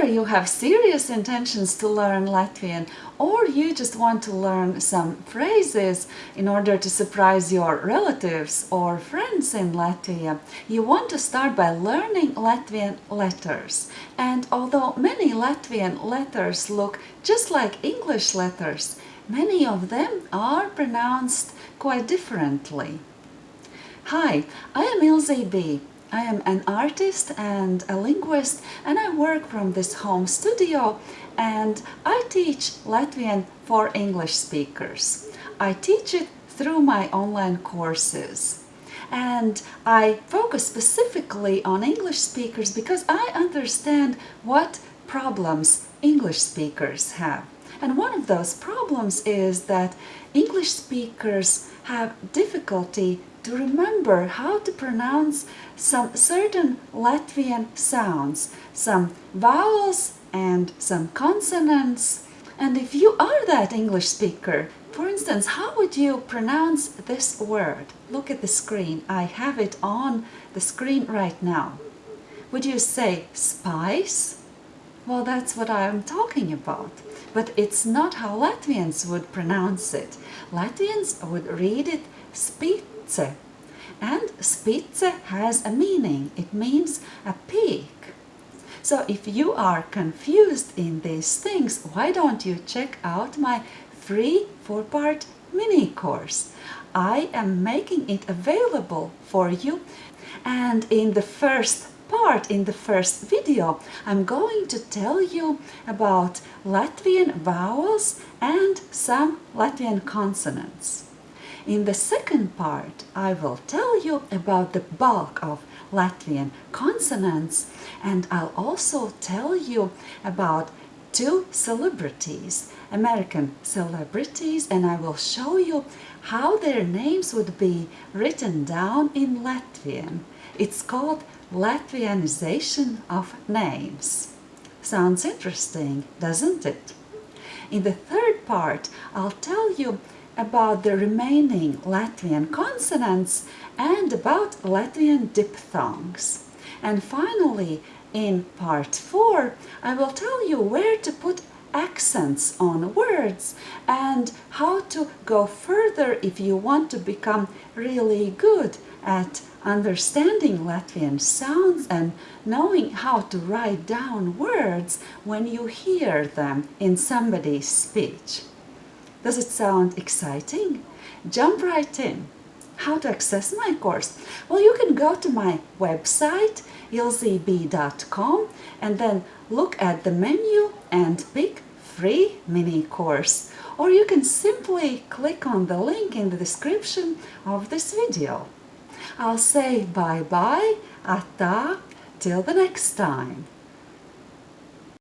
Whether you have serious intentions to learn Latvian or you just want to learn some phrases in order to surprise your relatives or friends in Latvia, you want to start by learning Latvian letters. And although many Latvian letters look just like English letters, many of them are pronounced quite differently. Hi, I am Ilze B. I am an artist and a linguist and I work from this home studio and I teach Latvian for English speakers. I teach it through my online courses and I focus specifically on English speakers because I understand what problems English speakers have. And one of those problems is that English speakers have difficulty to remember how to pronounce some certain Latvian sounds, some vowels and some consonants. And if you are that English speaker, for instance, how would you pronounce this word? Look at the screen. I have it on the screen right now. Would you say spice? Well, that's what I'm talking about. But it's not how Latvians would pronounce it. Latvians would read it spitze. And spitze has a meaning. It means a peak. So if you are confused in these things, why don't you check out my free four-part mini course. I am making it available for you and in the first part, in the first video, I'm going to tell you about Latvian vowels and some Latvian consonants. In the second part, I will tell you about the bulk of Latvian consonants and I'll also tell you about two celebrities, American celebrities, and I will show you how their names would be written down in Latvian. It's called Latvianization of names. Sounds interesting, doesn't it? In the third part, I'll tell you about the remaining Latvian consonants and about Latvian diphthongs. And finally, in part 4, I will tell you where to put accents on words and how to go further if you want to become really good at understanding Latvian sounds and knowing how to write down words when you hear them in somebody's speech. Does it sound exciting? Jump right in. How to access my course? Well, you can go to my website ilzeb.com and then look at the menu and pick free mini course. Or you can simply click on the link in the description of this video. I'll say bye-bye, ata, till the next time.